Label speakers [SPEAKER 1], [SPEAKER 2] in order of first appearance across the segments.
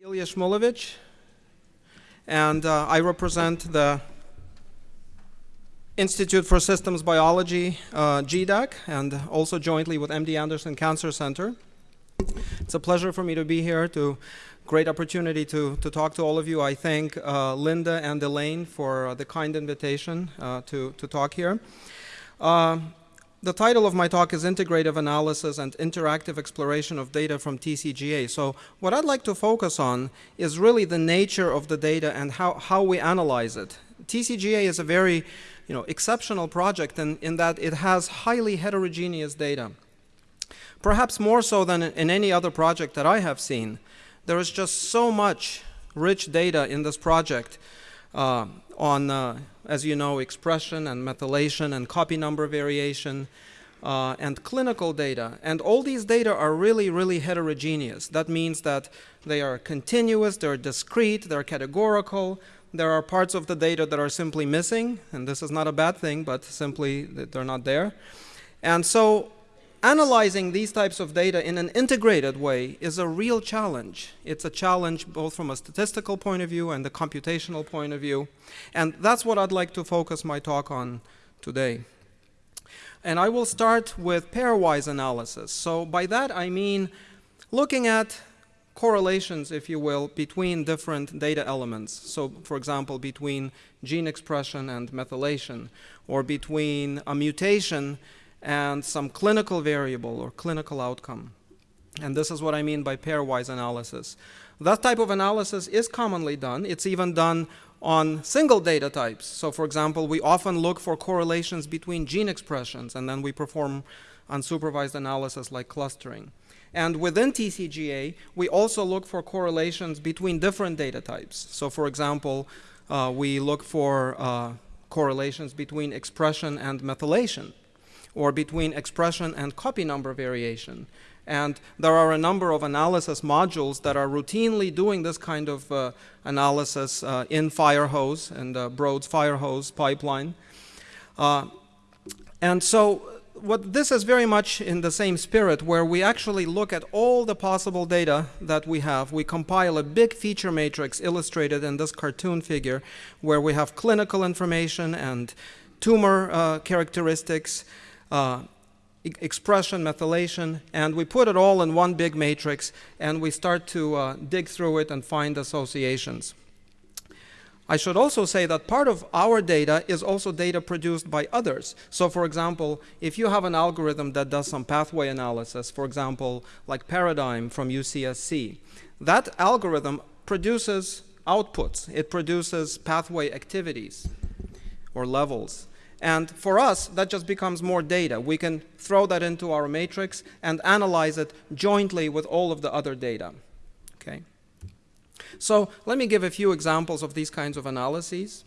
[SPEAKER 1] Ilya Shmulevich, and uh, I represent the Institute for Systems Biology, uh, GDAC, and also jointly with MD Anderson Cancer Center. It's a pleasure for me to be here, to great opportunity to, to talk to all of you. I thank uh, Linda and Elaine for uh, the kind invitation uh, to, to talk here. The title of my talk is Integrative Analysis and Interactive Exploration of Data from TCGA. So what I'd like to focus on is really the nature of the data and how, how we analyze it. TCGA is a very you know, exceptional project in, in that it has highly heterogeneous data. Perhaps more so than in any other project that I have seen. There is just so much rich data in this project uh, on, uh, as you know, expression and methylation and copy number variation uh, and clinical data. And all these data are really, really heterogeneous. That means that they are continuous, they're discrete, they're categorical. There are parts of the data that are simply missing, and this is not a bad thing, but simply they're not there. And so analyzing these types of data in an integrated way is a real challenge. It's a challenge both from a statistical point of view and a computational point of view. And that's what I'd like to focus my talk on today. And I will start with pairwise analysis. So by that I mean looking at correlations, if you will, between different data elements. So for example, between gene expression and methylation, or between a mutation and some clinical variable or clinical outcome. And this is what I mean by pairwise analysis. That type of analysis is commonly done. It's even done on single data types. So for example, we often look for correlations between gene expressions and then we perform unsupervised analysis like clustering. And within TCGA, we also look for correlations between different data types. So for example, uh, we look for uh, correlations between expression and methylation or between expression and copy number variation. And there are a number of analysis modules that are routinely doing this kind of uh, analysis uh, in Firehose and uh, Broad's Firehose pipeline. Uh, and so what this is very much in the same spirit where we actually look at all the possible data that we have. We compile a big feature matrix illustrated in this cartoon figure where we have clinical information and tumor uh, characteristics uh, expression, methylation, and we put it all in one big matrix and we start to uh, dig through it and find associations. I should also say that part of our data is also data produced by others. So for example, if you have an algorithm that does some pathway analysis, for example, like Paradigm from UCSC, that algorithm produces outputs. It produces pathway activities or levels. And for us, that just becomes more data. We can throw that into our matrix and analyze it jointly with all of the other data. Okay. So let me give a few examples of these kinds of analyses.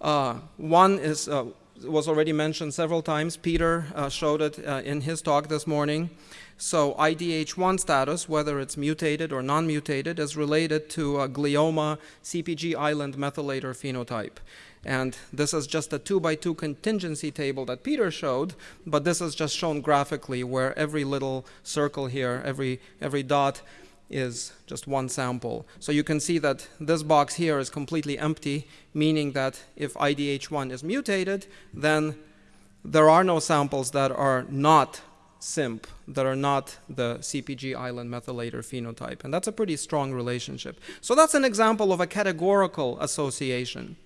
[SPEAKER 1] Uh, one is uh, was already mentioned several times. Peter uh, showed it uh, in his talk this morning. So IDH1 status, whether it's mutated or non-mutated, is related to glioma CPG island methylator phenotype. And this is just a two by two contingency table that Peter showed, but this is just shown graphically where every little circle here, every, every dot is just one sample. So you can see that this box here is completely empty, meaning that if IDH1 is mutated, then there are no samples that are not CIMP that are not the CPG island methylator phenotype. And that's a pretty strong relationship. So that's an example of a categorical association.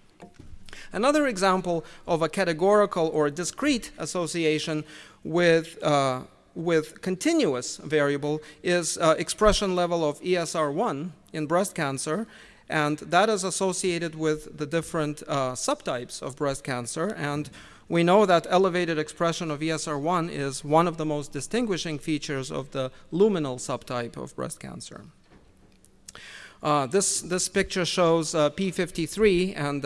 [SPEAKER 1] Another example of a categorical or discrete association with, uh, with continuous variable is uh, expression level of ESR1 in breast cancer. And that is associated with the different uh, subtypes of breast cancer. And we know that elevated expression of ESR1 is one of the most distinguishing features of the luminal subtype of breast cancer. Uh, this, this picture shows uh, P53 and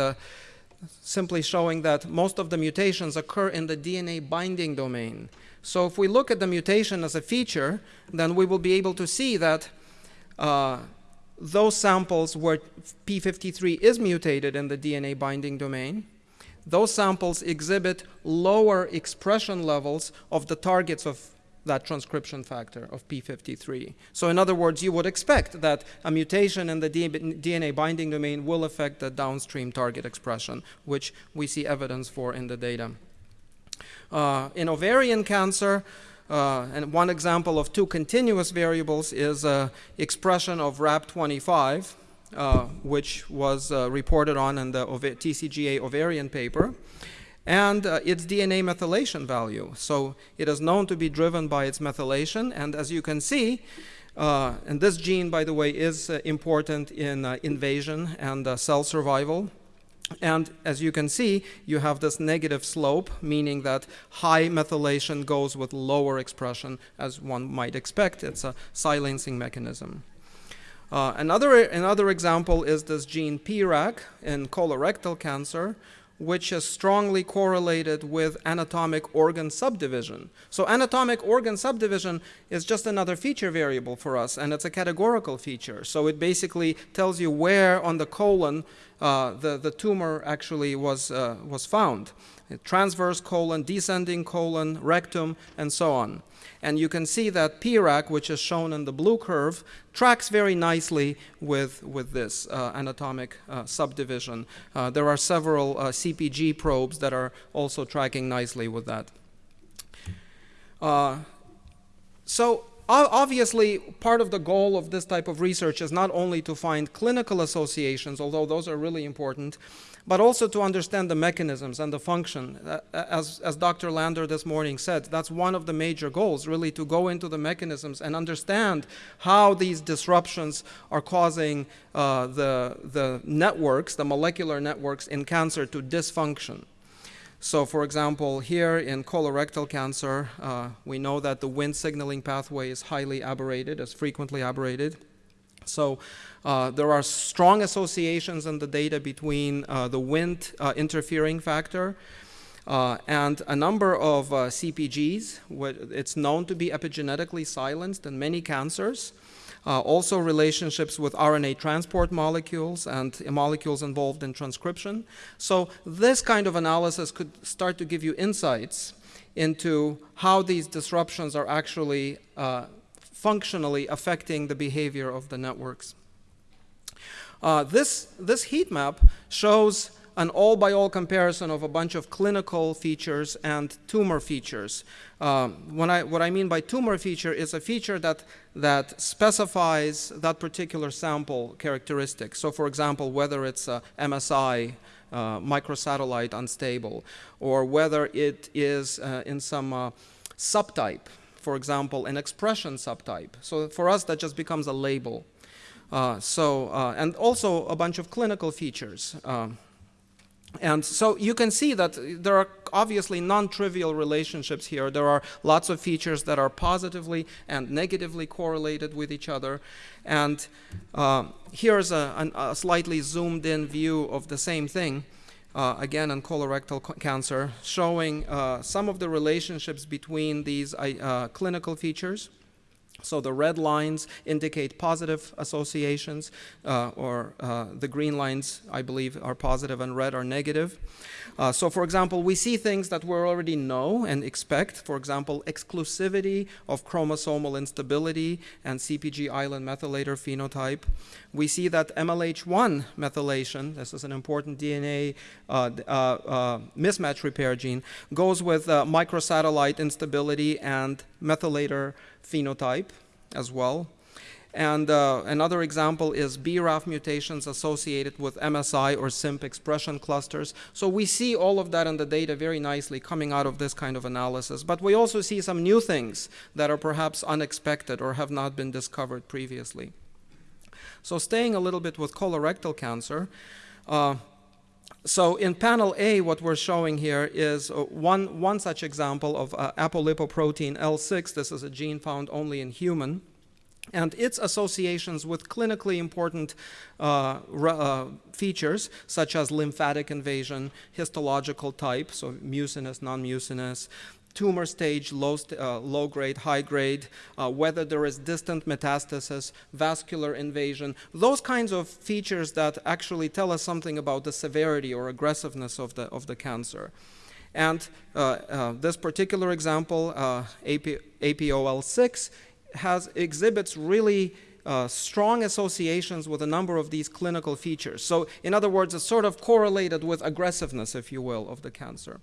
[SPEAKER 1] simply showing that most of the mutations occur in the DNA binding domain. So if we look at the mutation as a feature, then we will be able to see that uh, those samples where P53 is mutated in the DNA binding domain, those samples exhibit lower expression levels of the targets of that transcription factor of p53. So in other words, you would expect that a mutation in the DNA binding domain will affect the downstream target expression, which we see evidence for in the data. Uh, in ovarian cancer, uh, and one example of two continuous variables is uh, expression of RAB25, uh, which was uh, reported on in the TCGA ovarian paper and uh, its DNA methylation value. So it is known to be driven by its methylation, and as you can see, uh, and this gene, by the way, is uh, important in uh, invasion and uh, cell survival. And as you can see, you have this negative slope, meaning that high methylation goes with lower expression, as one might expect. It's a silencing mechanism. Uh, another, another example is this gene PRAC in colorectal cancer, which is strongly correlated with anatomic organ subdivision. So anatomic organ subdivision is just another feature variable for us, and it's a categorical feature. So it basically tells you where on the colon uh, the, the tumor actually was, uh, was found. Transverse colon, descending colon, rectum, and so on. And you can see that PRAC, which is shown in the blue curve, tracks very nicely with, with this uh, anatomic uh, subdivision. Uh, there are several uh, CPG probes that are also tracking nicely with that. Uh, so obviously, part of the goal of this type of research is not only to find clinical associations, although those are really important, but also to understand the mechanisms and the function. Uh, as, as Dr. Lander this morning said, that's one of the major goals, really to go into the mechanisms and understand how these disruptions are causing uh, the, the networks, the molecular networks in cancer to dysfunction. So for example, here in colorectal cancer, uh, we know that the Wnt signaling pathway is highly aberrated, is frequently aberrated. So uh, there are strong associations in the data between uh, the Wnt uh, interfering factor uh, and a number of uh, CPGs. It's known to be epigenetically silenced in many cancers. Uh, also relationships with RNA transport molecules and molecules involved in transcription. So this kind of analysis could start to give you insights into how these disruptions are actually functionally affecting the behavior of the networks. Uh, this, this heat map shows an all-by-all -all comparison of a bunch of clinical features and tumor features. Um, when I, what I mean by tumor feature is a feature that, that specifies that particular sample characteristic. So for example, whether it's a MSI, uh, microsatellite unstable, or whether it is uh, in some uh, subtype, for example, an expression subtype. So for us, that just becomes a label. Uh, so, uh, and also a bunch of clinical features. Um, and so you can see that there are obviously non-trivial relationships here. There are lots of features that are positively and negatively correlated with each other. And uh, here's a, a, slightly zoomed in view of the same thing, uh, again in colorectal cancer, showing uh, some of the relationships between these uh, clinical features so the red lines indicate positive associations, uh, or uh, the green lines, I believe, are positive and red are negative. Uh, so for example, we see things that we already know and expect. For example, exclusivity of chromosomal instability and CPG island methylator phenotype. We see that MLH1 methylation, this is an important DNA uh, uh, uh, mismatch repair gene, goes with microsatellite instability and methylator phenotype as well. And uh, another example is BRAF mutations associated with MSI or CIMP expression clusters. So we see all of that in the data very nicely coming out of this kind of analysis. But we also see some new things that are perhaps unexpected or have not been discovered previously. So staying a little bit with colorectal cancer, uh, so in panel A, what we're showing here is uh, one, one such example of uh, apolipoprotein L6. This is a gene found only in human. And its associations with clinically important uh, uh, features, such as lymphatic invasion, histological type, so mucinous, non-mucinous, tumor stage, low, uh, low grade, high grade, uh, whether there is distant metastasis, vascular invasion, those kinds of features that actually tell us something about the severity or aggressiveness of the, of the cancer. And uh, uh, this particular example, uh, AP, APOL6, has exhibits really uh, strong associations with a number of these clinical features. So in other words, it's sort of correlated with aggressiveness, if you will, of the cancer.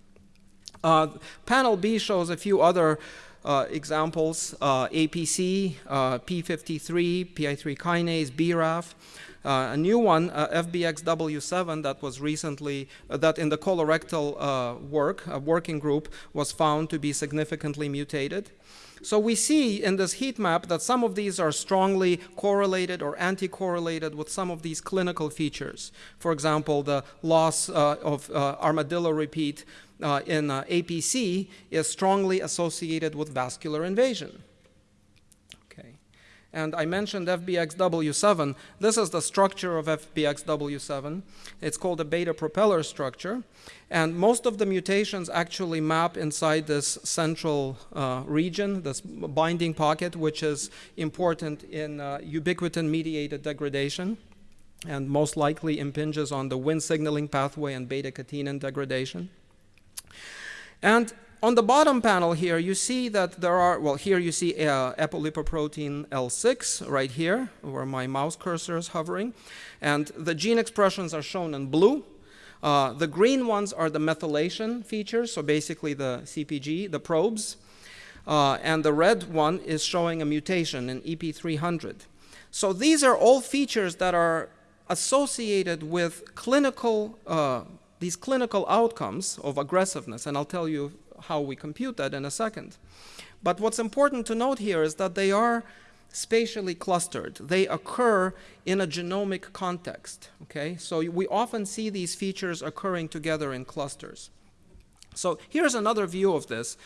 [SPEAKER 1] Uh, panel B shows a few other uh, examples, uh, APC, uh, P53, PI3 kinase, BRAF. Uh, a new one, uh, FBXW7, that was recently, that in the colorectal work, a working group, was found to be significantly mutated. So we see in this heat map that some of these are strongly correlated or anti-correlated with some of these clinical features. For example, the loss uh, of uh, armadillo repeat uh, in uh, APC is strongly associated with vascular invasion. Okay. And I mentioned FBXW7. This is the structure of FBXW7. It's called a beta propeller structure. And most of the mutations actually map inside this central uh, region, this binding pocket, which is important in uh, ubiquitin-mediated degradation and most likely impinges on the Wnt signaling pathway and beta-catenin degradation. And on the bottom panel here, you see that there are, well, here you see uh, apolipoprotein L6 right here, where my mouse cursor is hovering. And the gene expressions are shown in blue. Uh, the green ones are the methylation features, so basically the CPG, the probes. Uh, and the red one is showing a mutation in EP300. So these are all features that are associated with clinical, uh, these clinical outcomes of aggressiveness, and I'll tell you how we compute that in a second. But what's important to note here is that they are spatially clustered. They occur in a genomic context, okay? So we often see these features occurring together in clusters. So here's another view of this.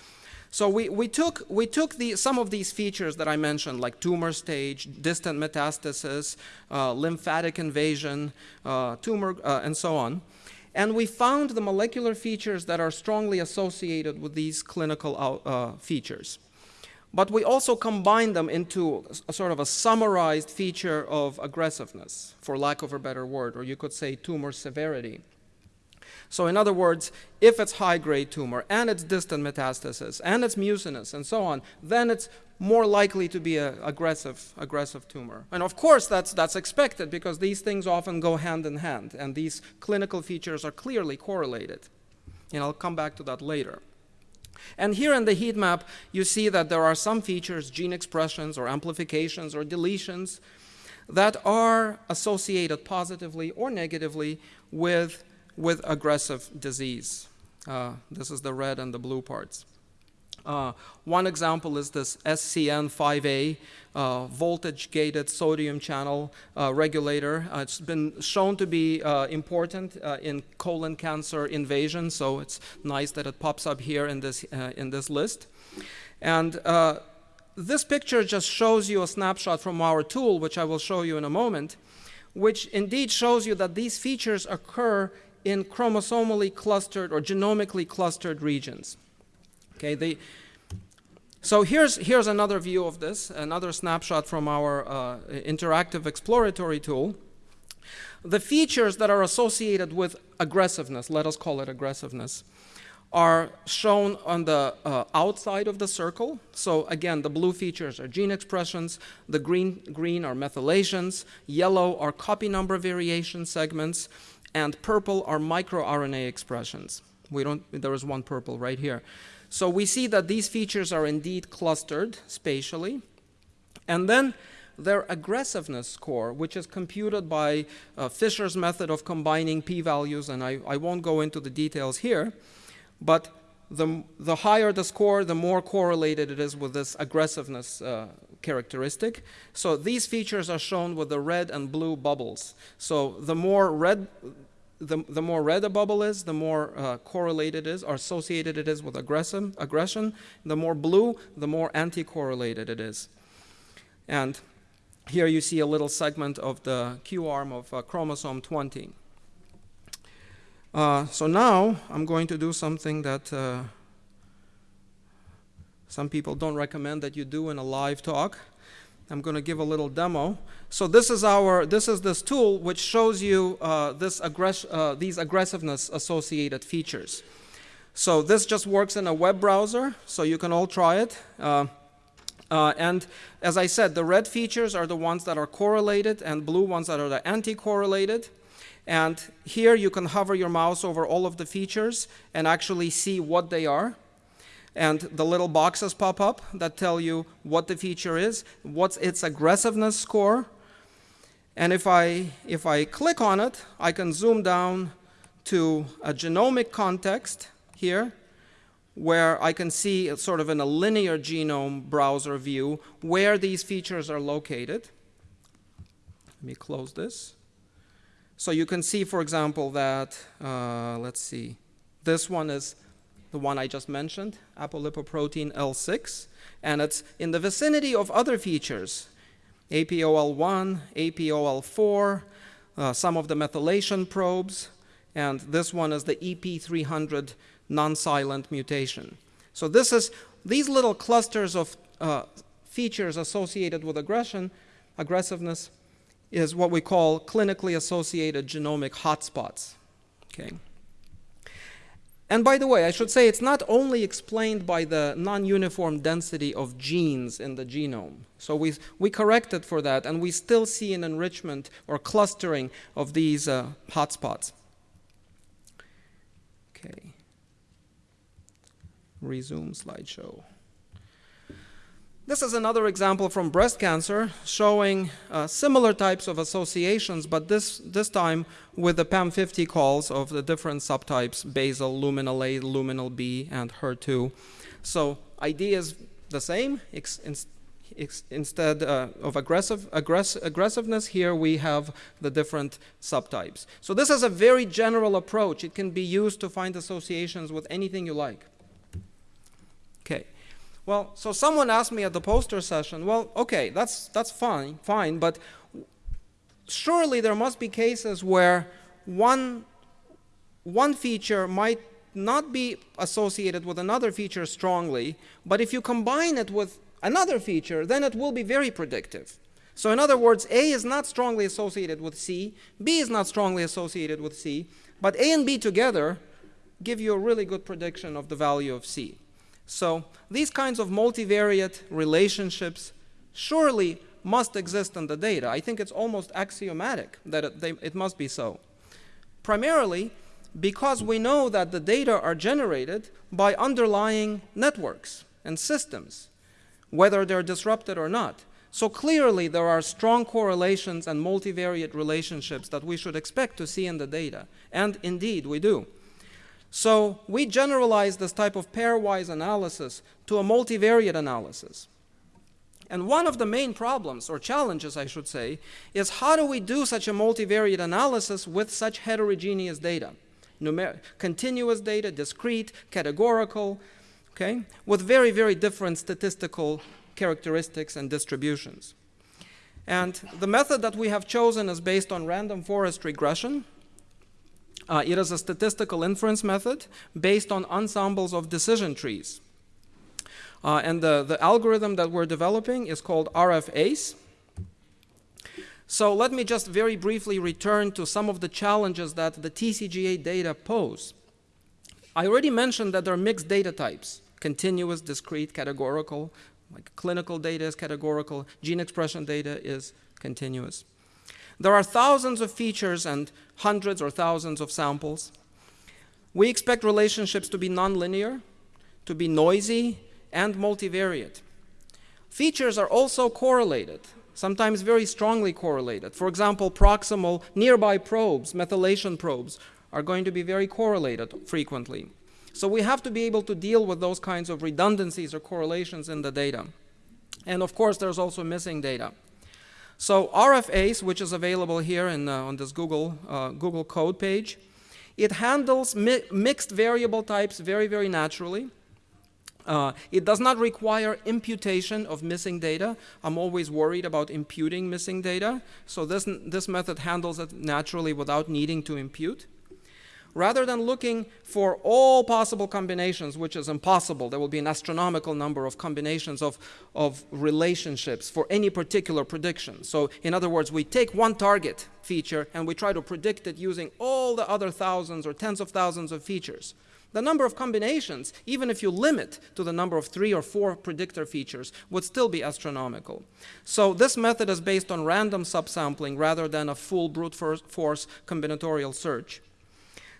[SPEAKER 1] So we, we took, we took the, some of these features that I mentioned, like tumor stage, distant metastasis, uh, lymphatic invasion, uh, tumor, uh, and so on, and we found the molecular features that are strongly associated with these clinical uh, features. But we also combine them into a sort of a summarized feature of aggressiveness, for lack of a better word, or you could say tumor severity. So in other words, if it's high-grade tumor and it's distant metastasis and it's mucinous and so on, then it's more likely to be an aggressive, aggressive tumor. And of course, that's, that's expected because these things often go hand in hand, and these clinical features are clearly correlated. And I'll come back to that later. And here in the heat map, you see that there are some features, gene expressions or amplifications or deletions, that are associated positively or negatively with, with aggressive disease. Uh, this is the red and the blue parts. Uh, one example is this SCN5A uh, voltage-gated sodium channel uh, regulator. Uh, it's been shown to be uh, important uh, in colon cancer invasion, so it's nice that it pops up here in this, in this list. And this picture just shows you a snapshot from our tool, which I will show you in a moment, which indeed shows you that these features occur in chromosomally clustered or genomically clustered regions. Okay, they, so here's, here's another view of this, another snapshot from our uh, interactive exploratory tool. The features that are associated with aggressiveness, let us call it aggressiveness, are shown on the uh, outside of the circle. So again, the blue features are gene expressions, the green, green are methylations, yellow are copy number variation segments, and purple are microRNA expressions. We don't, there is one purple right here. So we see that these features are indeed clustered spatially. And then their aggressiveness score, which is computed by uh, Fisher's method of combining p-values, and I, I won't go into the details here, but the, the higher the score, the more correlated it is with this aggressiveness uh, characteristic. So these features are shown with the red and blue bubbles. So the more red, the, the more red a bubble is, the more uh, correlated it is or associated it is with aggression, aggression. The more blue, the more anti-correlated it is. And here you see a little segment of the Q arm of uh, chromosome 20. Uh, so now I'm going to do something that uh, some people don't recommend that you do in a live talk. I'm going to give a little demo. So this is our, this is this tool which shows you uh, this aggress uh, these aggressiveness associated features. So this just works in a web browser, so you can all try it. Uh, uh, and as I said, the red features are the ones that are correlated and blue ones that are the anti-correlated. And here you can hover your mouse over all of the features and actually see what they are. And the little boxes pop up that tell you what the feature is, what's its aggressiveness score. And if I, if I click on it, I can zoom down to a genomic context here where I can see sort of in a linear genome browser view where these features are located. Let me close this. So you can see, for example, that, uh, let's see, this one is the one I just mentioned, apolipoprotein L6, and it's in the vicinity of other features, APOL1, APOL4, uh, some of the methylation probes, and this one is the EP300 non-silent mutation. So this is these little clusters of uh, features associated with aggression, aggressiveness, is what we call clinically associated genomic hotspots. Okay. And by the way, I should say it's not only explained by the non-uniform density of genes in the genome. So we, we corrected for that, and we still see an enrichment or clustering of these uh, hotspots. Okay resume slideshow. This is another example from breast cancer showing uh, similar types of associations, but this, this time with the PAM50 calls of the different subtypes, basal, luminal A, luminal B, and HER2. So idea is the same. Instead uh, of aggressive, aggress aggressiveness, here we have the different subtypes. So this is a very general approach. It can be used to find associations with anything you like. Okay. Well, so someone asked me at the poster session, well, okay, that's, that's fine, fine, but surely there must be cases where one, one feature might not be associated with another feature strongly, but if you combine it with another feature, then it will be very predictive. So in other words, A is not strongly associated with C, B is not strongly associated with C, but A and B together give you a really good prediction of the value of C. So these kinds of multivariate relationships surely must exist in the data. I think it's almost axiomatic that it, they, it must be so. Primarily because we know that the data are generated by underlying networks and systems, whether they're disrupted or not. So clearly there are strong correlations and multivariate relationships that we should expect to see in the data. And indeed, we do. So we generalize this type of pairwise analysis to a multivariate analysis. And one of the main problems, or challenges I should say, is how do we do such a multivariate analysis with such heterogeneous data? Numer continuous data, discrete, categorical, okay, with very, very different statistical characteristics and distributions. And the method that we have chosen is based on random forest regression, uh, it is a statistical inference method based on ensembles of decision trees. Uh, and the, the algorithm that we're developing is called RFACE. So let me just very briefly return to some of the challenges that the TCGA data pose. I already mentioned that there are mixed data types, continuous, discrete, categorical, like clinical data is categorical, gene expression data is continuous. There are thousands of features and hundreds or thousands of samples. We expect relationships to be nonlinear, to be noisy, and multivariate. Features are also correlated, sometimes very strongly correlated. For example, proximal nearby probes, methylation probes, are going to be very correlated frequently. So we have to be able to deal with those kinds of redundancies or correlations in the data. And of course, there's also missing data. So RFACE, which is available here in, uh, on this Google, uh, Google code page, it handles mi mixed variable types very, very naturally. Uh, it does not require imputation of missing data. I'm always worried about imputing missing data. So this, this method handles it naturally without needing to impute rather than looking for all possible combinations, which is impossible, there will be an astronomical number of combinations of, of relationships for any particular prediction. So in other words, we take one target feature and we try to predict it using all the other thousands or tens of thousands of features. The number of combinations, even if you limit to the number of three or four predictor features, would still be astronomical. So this method is based on random subsampling rather than a full brute force combinatorial search.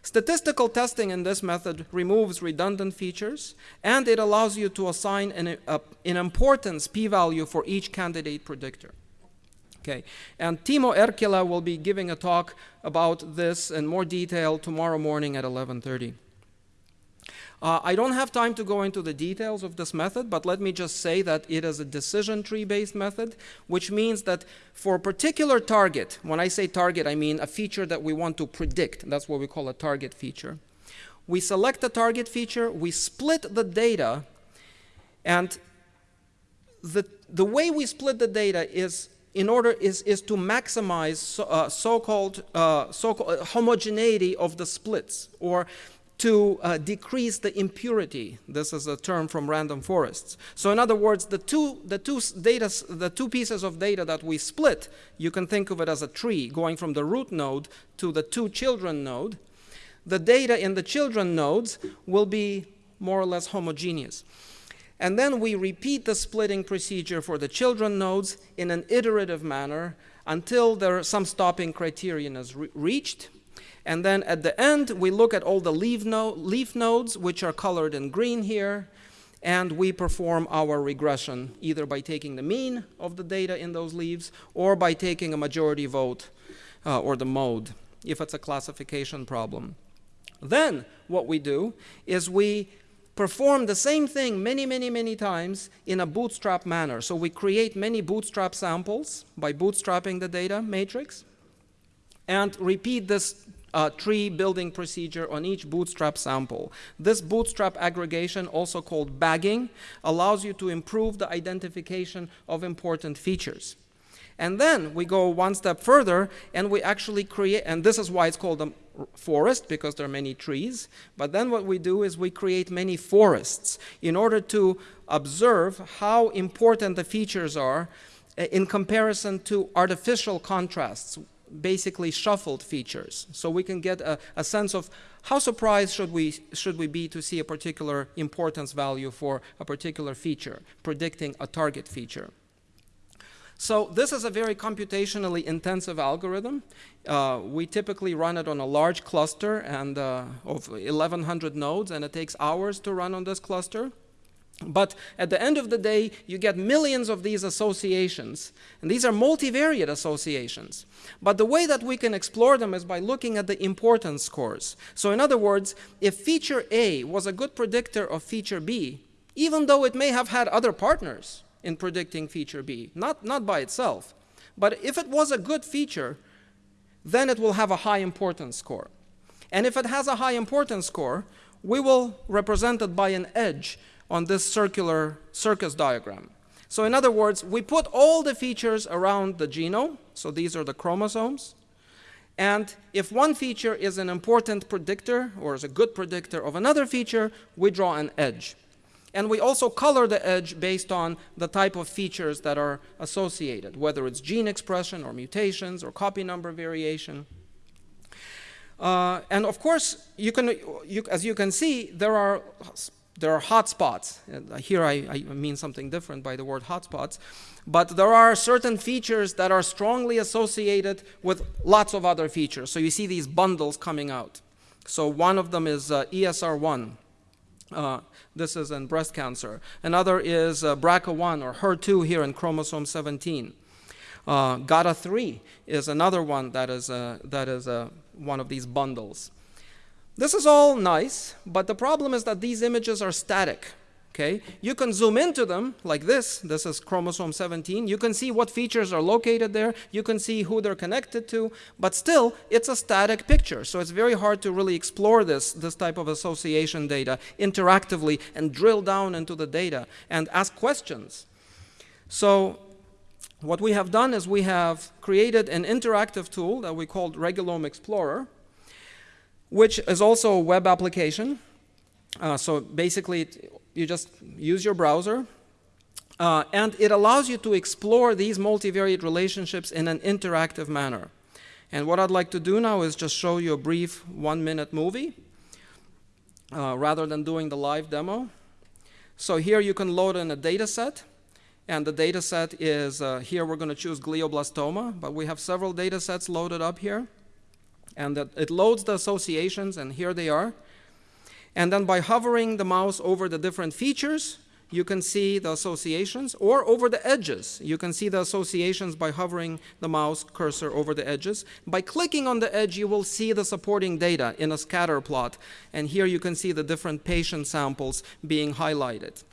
[SPEAKER 1] Statistical testing in this method removes redundant features, and it allows you to assign an, a, an importance p-value for each candidate predictor. Okay, and Timo Erkkilä will be giving a talk about this in more detail tomorrow morning at 11.30. Uh, I don't have time to go into the details of this method, but let me just say that it is a decision tree-based method, which means that for a particular target, when I say target, I mean a feature that we want to predict. That's what we call a target feature. We select the target feature, we split the data, and the, the way we split the data is in order is, is to maximize so, uh, so-called uh, so uh, homogeneity of the splits or to uh, decrease the impurity. This is a term from random forests. So in other words, the two, the, two data, the two pieces of data that we split, you can think of it as a tree going from the root node to the two children node. The data in the children nodes will be more or less homogeneous. And then we repeat the splitting procedure for the children nodes in an iterative manner until there some stopping criterion is re reached. And then at the end, we look at all the leaf, no leaf nodes, which are colored in green here, and we perform our regression, either by taking the mean of the data in those leaves, or by taking a majority vote, uh, or the mode, if it's a classification problem. Then what we do is we perform the same thing many, many, many times in a bootstrap manner. So we create many bootstrap samples by bootstrapping the data matrix and repeat this uh, tree building procedure on each bootstrap sample. This bootstrap aggregation, also called bagging, allows you to improve the identification of important features. And then we go one step further and we actually create, and this is why it's called a forest because there are many trees. But then what we do is we create many forests in order to observe how important the features are uh, in comparison to artificial contrasts basically shuffled features. So we can get a, a, sense of how surprised should we, should we be to see a particular importance value for a particular feature, predicting a target feature. So this is a very computationally intensive algorithm. Uh, we typically run it on a large cluster and uh, of 1100 nodes and it takes hours to run on this cluster. But at the end of the day, you get millions of these associations. And these are multivariate associations. But the way that we can explore them is by looking at the importance scores. So in other words, if feature A was a good predictor of feature B, even though it may have had other partners in predicting feature B, not, not by itself, but if it was a good feature, then it will have a high importance score. And if it has a high importance score, we will represent it by an edge on this circular Circos diagram. So in other words, we put all the features around the genome, so these are the chromosomes, and if one feature is an important predictor or is a good predictor of another feature, we draw an edge. And we also color the edge based on the type of features that are associated, whether it's gene expression or mutations or copy number variation. Uh, and of course, you can, you, as you can see, there are there are hotspots. Here I, I, mean something different by the word hotspots. But there are certain features that are strongly associated with lots of other features. So you see these bundles coming out. So one of them is uh, ESR1. Uh, this is in breast cancer. Another is uh, BRCA1 or HER2 here in chromosome 17. Uh, GATA3 is another one that is, uh, that is uh, one of these bundles. This is all nice, but the problem is that these images are static. Okay, you can zoom into them like this. This is chromosome 17. You can see what features are located there. You can see who they're connected to, but still, it's a static picture. So it's very hard to really explore this, this type of association data interactively and drill down into the data and ask questions. So what we have done is we have created an interactive tool that we called Regulome Explorer which is also a web application. Uh, so basically, it, you just use your browser, uh, and it allows you to explore these multivariate relationships in an interactive manner. And what I'd like to do now is just show you a brief one-minute movie. uh, rather than doing the live demo. So here you can load in a data set. And the data set is, uh, here we're going to choose glioblastoma, but we have several data sets loaded up here. And that it loads the associations, and here they are. And then by hovering the mouse over the different features, you can see the associations, or over the edges. You can see the associations by hovering the mouse cursor over the edges. By clicking on the edge, you will see the supporting data in a scatter plot. And here you can see the different patient samples being highlighted.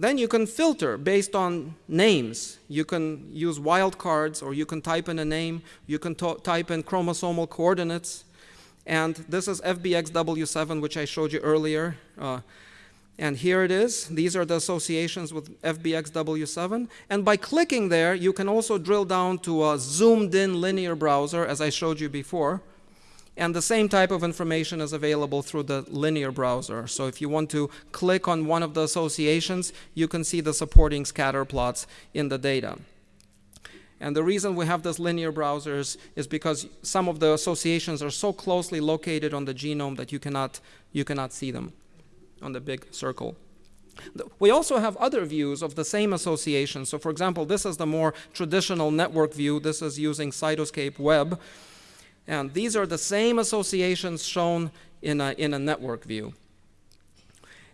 [SPEAKER 1] Then you can filter based on names. You can use wildcards or you can type in a name. You can type in chromosomal coordinates. And this is FBXW7, which I showed you earlier. Uh, and here it is. These are the associations with FBXW7. And by clicking there, you can also drill down to a zoomed in linear browser, as I showed you before. And the same type of information is available through the linear browser. So if you want to click on one of the associations, you can see the supporting scatter plots in the data. And the reason we have those linear browsers is because some of the associations are so closely located on the genome that you cannot, you cannot see them on the big circle. We also have other views of the same association. So for example, this is the more traditional network view. This is using Cytoscape Web. And these are the same associations shown in a, in a network view.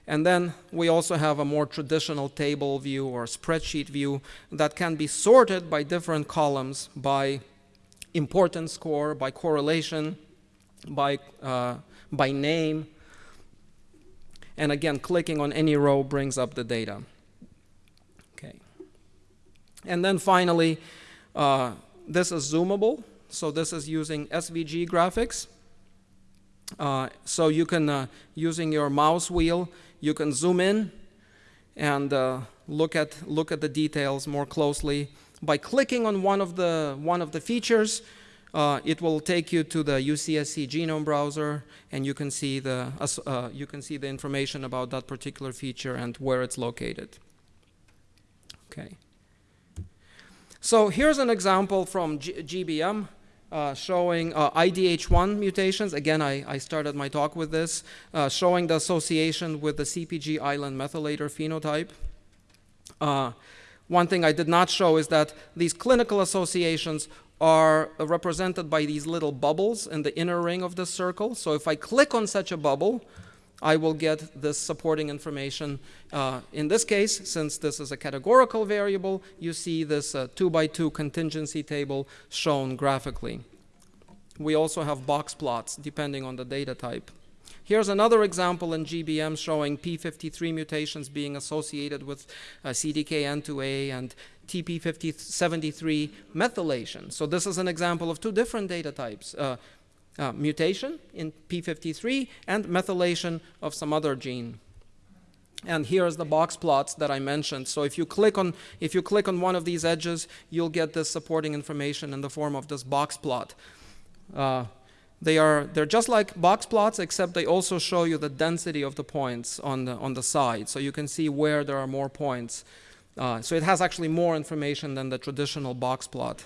[SPEAKER 1] And then we also have a more traditional table view or spreadsheet view that can be sorted by different columns by importance score, by correlation, by, uh, by name. And again, clicking on any row brings up the data. Okay. And then finally, uh, this is zoomable. So this is using SVG graphics. Uh, so you can, uh, using your mouse wheel, you can zoom in and uh, look, at, look at the details more closely. By clicking on one of the, one of the features, uh, it will take you to the UCSC genome browser and you can, see the, uh, you can see the information about that particular feature and where it's located. Okay. So here's an example from G GBM uh, showing uh, IDH1 mutations. Again, I, I, started my talk with this, uh, showing the association with the CPG island methylator phenotype. Uh, one thing I did not show is that these clinical associations are represented by these little bubbles in the inner ring of the circle. So if I click on such a bubble, I will get this supporting information. Uh, in this case, since this is a categorical variable, you see this uh, two by two contingency table shown graphically. We also have box plots depending on the data type. Here's another example in GBM showing P53 mutations being associated with uh, CDKN2A and TP73 methylation. So this is an example of two different data types. Uh, uh, mutation in P53 and methylation of some other gene. And here's the box plots that I mentioned. So if you click on if you click on one of these edges, you'll get this supporting information in the form of this box plot. Uh, they are they're just like box plots, except they also show you the density of the points on the on the side, so you can see where there are more points. Uh, so it has actually more information than the traditional box plot.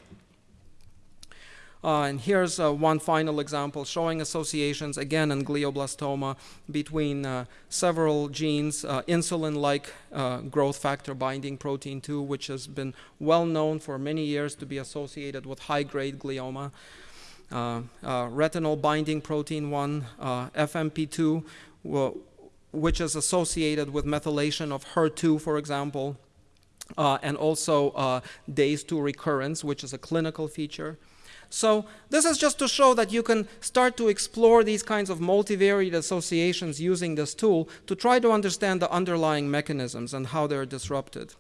[SPEAKER 1] Uh, and here's uh, one final example showing associations, again in glioblastoma, between uh, several genes, uh, insulin-like uh, growth factor binding protein 2, which has been well known for many years to be associated with high-grade glioma, uh, retinol binding protein 1, FMP2, which is associated with methylation of HER2, for example, and also days to recurrence, which is a clinical feature. So this is just to show that you can start to explore these kinds of multivariate associations using this tool to try to understand the underlying mechanisms and how they're disrupted.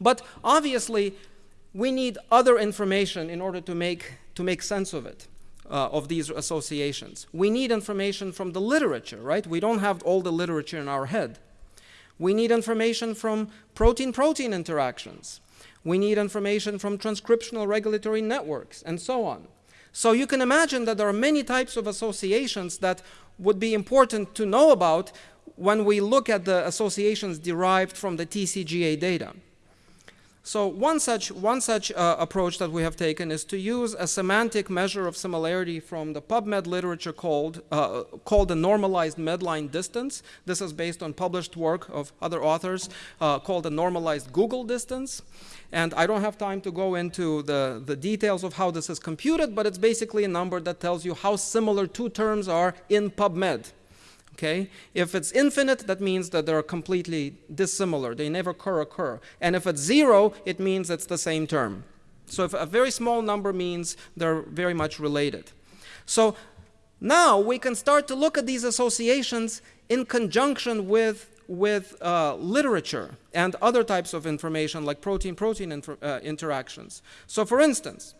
[SPEAKER 1] But obviously, we need other information in order to make, to make sense of it. Uh, of these associations. We need information from the literature, right? We don't have all the literature in our head. We need information from protein-protein interactions. We need information from transcriptional regulatory networks, and so on. So you can imagine that there are many types of associations that would be important to know about when we look at the associations derived from the TCGA data. So one such, one such uh, approach that we have taken is to use a semantic measure of similarity from the PubMed literature called, uh, called the normalized medline distance. This is based on published work of other authors uh, called the normalized Google distance. And I don't have time to go into the, the details of how this is computed, but it's basically a number that tells you how similar two terms are in PubMed. Okay? If it's infinite, that means that they're completely dissimilar. They never co-occur. And if it's zero, it means it's the same term. So if a very small number means they're very much related. So now we can start to look at these associations in conjunction with, with uh, literature and other types of information like protein-protein uh, interactions. So for instance,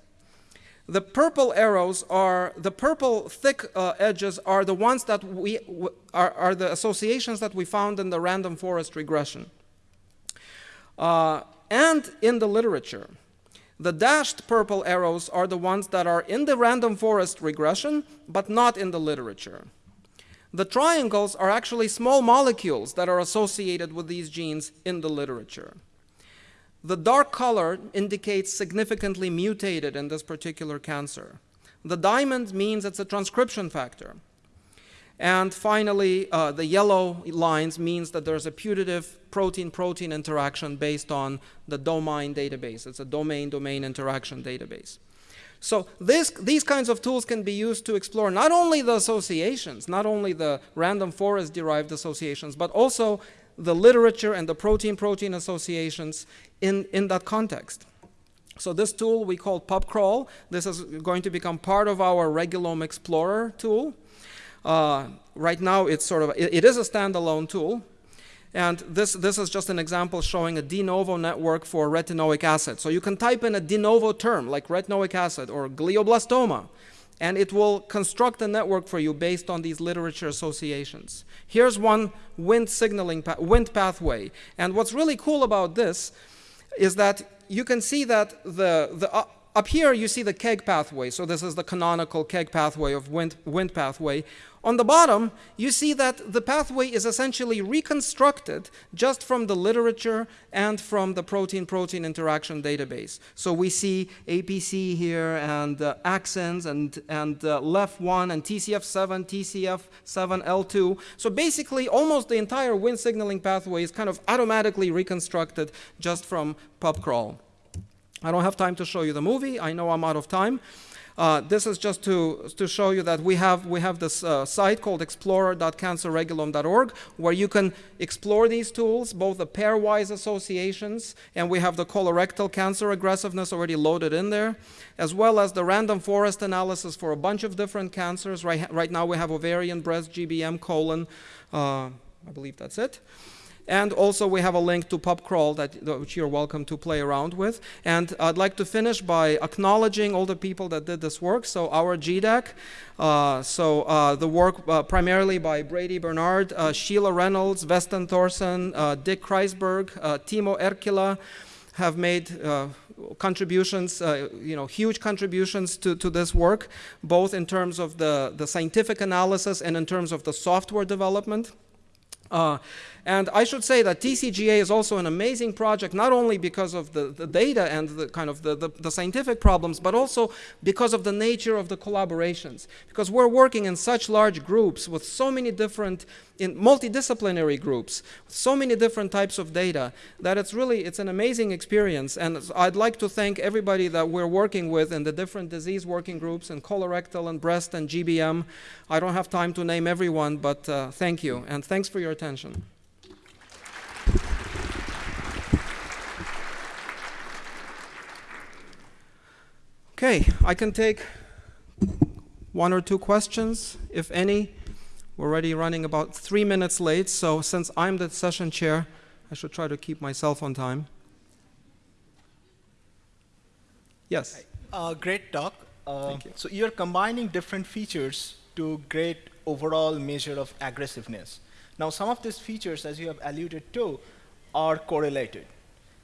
[SPEAKER 1] the purple arrows are, the purple thick uh, edges are the ones that we, are, are the associations that we found in the random forest regression. Uh, and in the literature. The dashed purple arrows are the ones that are in the random forest regression, but not in the literature. The triangles are actually small molecules that are associated with these genes in the literature. The dark color indicates significantly mutated in this particular cancer. The diamond means it's a transcription factor. And finally, uh, the yellow lines means that there's a putative protein-protein interaction based on the domain database. It's a domain-domain interaction database. So this, these kinds of tools can be used to explore not only the associations, not only the random forest-derived associations, but also the literature and the protein-protein associations in, in that context. So this tool we call PubCrawl. This is going to become part of our Regulome Explorer tool. Uh, right now, it's sort of it, it is a standalone tool, and this this is just an example showing a de novo network for retinoic acid. So you can type in a de novo term like retinoic acid or glioblastoma, and it will construct a network for you based on these literature associations. Here's one Wnt signaling pa Wnt pathway, and what's really cool about this is that you can see that the, the up here you see the KEGG pathway. So this is the canonical KEGG pathway of wind, Wnt pathway. On the bottom, you see that the pathway is essentially reconstructed just from the literature and from the protein-protein interaction database. So we see APC here and uh, axins and, and uh, LEF1 and TCF7, TCF7L2. So basically, almost the entire Wnt signaling pathway is kind of automatically reconstructed just from PubCrawl. I don't have time to show you the movie. I know I'm out of time. Uh, this is just to, to show you that we have, we have this uh, site called explorer.cancerregulome.org where you can explore these tools, both the pairwise associations, and we have the colorectal cancer aggressiveness already loaded in there, as well as the random forest analysis for a bunch of different cancers. Right, right now we have ovarian, breast, GBM, colon. Uh, I believe that's it. And also we have a link to PubCrawl that, which you're welcome to play around with. And I'd like to finish by acknowledging all the people that did this work. So our GDAC, uh, so uh, the work uh, primarily by Brady Bernard, uh, Sheila Reynolds, Weston Thorson, uh, Dick Kreisberg, uh, Timo Erkkilä have made contributions, you know, huge contributions to, to this work, both in terms of the, the scientific analysis and in terms of the software development. Uh, and I should say that TCGA is also an amazing project, not only because of the, the data and the kind of the, the, the, scientific problems, but also because of the nature of the collaborations. Because we're working in such large groups with so many different, in multidisciplinary groups, so many different types of data, that it's really, it's an amazing experience. And I'd like to thank everybody that we're working with in the different disease working groups in colorectal and breast and GBM. I don't have time to name everyone, but uh, thank you. And thanks for your attention. Okay, I can take one or two questions, if any. We're already running about three minutes late, so since I'm the session chair, I should try to keep myself on time. Yes?
[SPEAKER 2] Uh, great talk.
[SPEAKER 1] Uh, Thank you.
[SPEAKER 2] So you're combining different features to great overall measure of aggressiveness. Now some of these features, as you have alluded to, are correlated.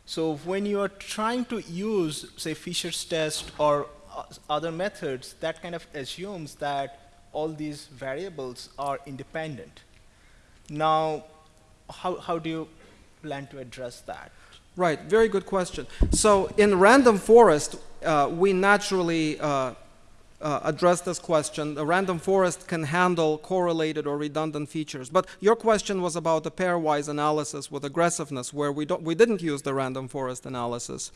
[SPEAKER 2] So when you are trying to use, say, Fisher's test or uh, other methods, that kind of assumes that all these variables are independent. Now, how, how do you plan to address that?
[SPEAKER 1] Right, very good question. So in random forest, uh, we naturally uh, uh, address this question. The random forest can handle correlated or redundant features. But your question was about the pairwise analysis with aggressiveness, where we, don't, we didn't use the random forest analysis.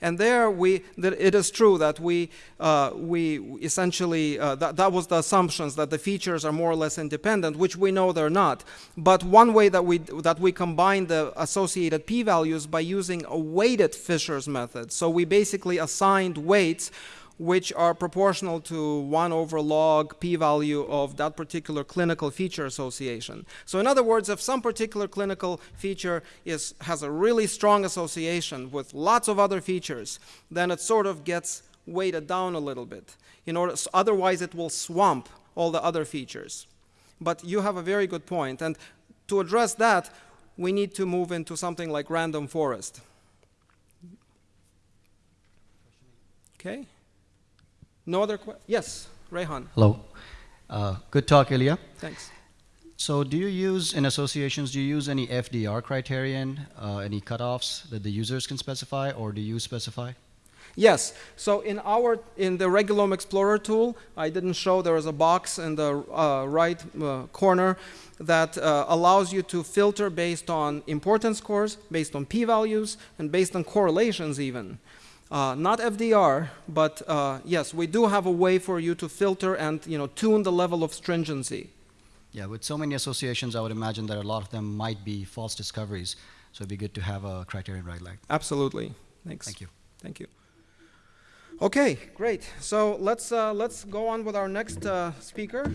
[SPEAKER 1] And there, we, that it is true that we, uh, we essentially, uh, that, that was the assumptions that the features are more or less independent, which we know they're not. But one way that we, that we combine the associated p-values by using a weighted Fisher's method. So we basically assigned weights which are proportional to 1 over log p-value of that particular clinical feature association. So in other words, if some particular clinical feature is, has a really strong association with lots of other features, then it sort of gets weighted down a little bit. In order, so otherwise, it will swamp all the other features. But you have a very good point. And to address that, we need to move into something like random forest. Okay? No other questions? Yes, Rehan.
[SPEAKER 3] Hello. Uh, good talk, Ilya.
[SPEAKER 1] Thanks.
[SPEAKER 3] So do you use, in associations, do you use any FDR criterion, uh, any cutoffs that the users can specify, or do you specify?
[SPEAKER 1] Yes. So in our in the Regulome Explorer tool, I didn't show there is a box in the uh, right uh, corner that uh, allows you to filter based on importance scores, based on p-values, and based on correlations even. Uh, not FDR, but uh, yes, we do have a way for you to filter and you know tune the level of stringency.
[SPEAKER 3] Yeah, with so many associations, I would imagine that a lot of them might be false discoveries. So it'd be good to have a criterion right like.
[SPEAKER 1] Absolutely. Thanks.
[SPEAKER 3] Thank you.
[SPEAKER 1] Thank you. Okay, great. So let's uh, let's go on with our next uh, speaker.